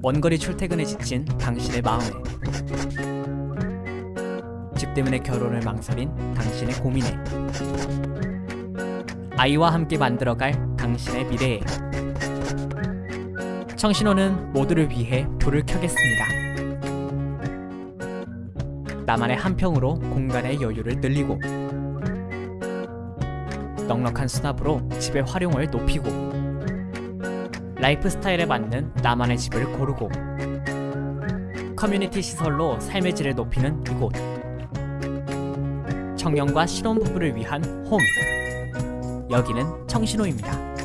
원거리 출퇴근에 지친 당신의 마음에. 집 때문에 결혼을 망설인 당신의 고민에. 아이와 함께 만들어갈 당신의 미래에. 청신호는 모두를 위해 불을 켜겠습니다. 나만의 한 평으로 공간의 여유를 늘리고 넉넉한 수납으로 집의 활용을 높이고 라이프 스타일에 맞는 나만의 집을 고르고 커뮤니티 시설로 삶의 질을 높이는 이곳. 청년과 신혼부부를 위한 홈. 여기는 청신호입니다